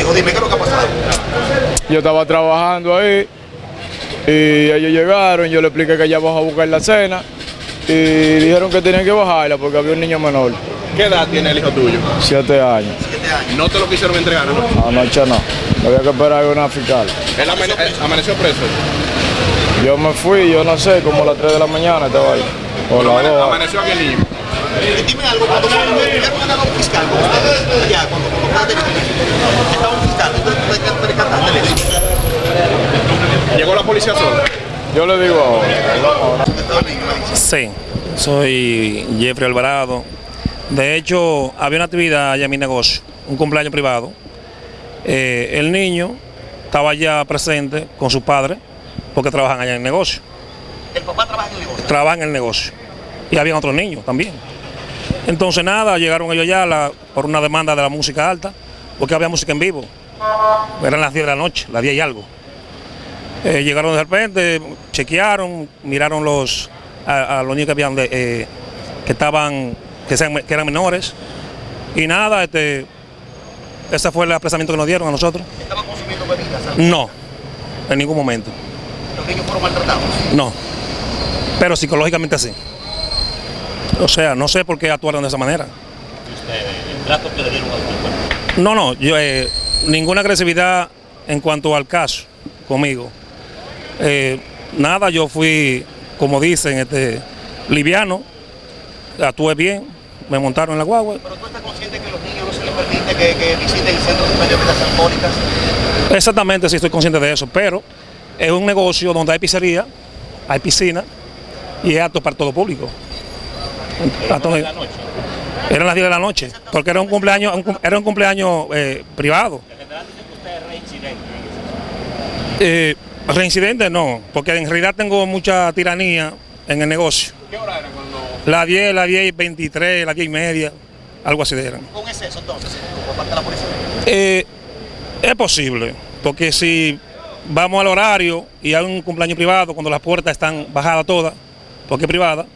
hijo? Dime, ¿qué es lo que ha pasado? Yo estaba trabajando ahí y ellos llegaron, yo le expliqué que ya bajó a buscar la cena y dijeron que tenían que bajarla porque había un niño menor, ¿Qué edad tiene el hijo tuyo? siete años. Siete años. No te lo quisieron entregar, ¿no? Anoche no, había que esperar a una fiscal. Él amane- eh, amaneció preso. Yo me fui, yo no sé, como a las 3 de la mañana estaba ahí. O las Amane- 2. Amaneció aquí el niño. Y dime algo, cuando cuando un fiscal ustedes, allá, cuando cuando fuera de estaba un fiscal, ¿tú te- te te percataste de eso? Yo le digo. Sí, soy Jeffrey Alvarado. De hecho, había una actividad allá en mi negocio, un cumpleaños privado. Eh, el niño estaba allá presente con su padre, porque trabajan allá en el negocio. El papá trabaja en el negocio. Trabajan en el negocio. Y había otros niños también. Entonces, nada, llegaron ellos ya la- por una demanda de la música alta, porque había música en vivo. Eran las 10 de la noche, las 10 y algo. Eh, llegaron de repente, chequearon, miraron los, a, a los niños que habían de, eh, que estaban, que, sean- que eran menores. Y nada, este, ese fue el apresamiento que nos dieron a nosotros. Estaban consumiendo bebidas. ¿sabes? No, en ningún momento. Los niños fueron maltratados. No. Pero psicológicamente sí. O sea, no sé por qué actuaron de esa manera. No, no, yo, eh, ninguna agresividad en cuanto al caso conmigo. Eh, nada, yo fui, como dicen, este, liviano, actué bien, me montaron en la guagua. Pero tú estás consciente que los niños no se les permite que, que visiten centros de bebidas alcohólicas. Exactamente, sí estoy consciente de eso, pero es un negocio donde hay pizzería, hay piscina y es apto para todo público. A todo- Eran las 10 de la noche, porque era un cumpleaños, un era un cumpleaños eh, privado. Eh, reincidente no, porque en realidad tengo mucha tiranía en el negocio. ¿Qué hora era cuando.? Las 10, las 10 y 23, las 10 y media, algo así eran. Con exceso, entonces, por parte de la policía. Eh, es posible, porque si vamos al horario y hay un cumpleaños privado, cuando las puertas están bajadas todas, porque es privada,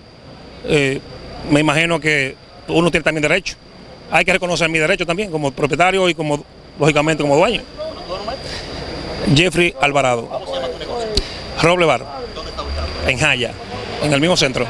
eh, me imagino que uno tiene también derecho. Hay que reconocer mi derecho también, como propietario y como, lógicamente, como dueño. Jeffrey Alvarado. Roble Bar, en Jaya, en el mismo centro.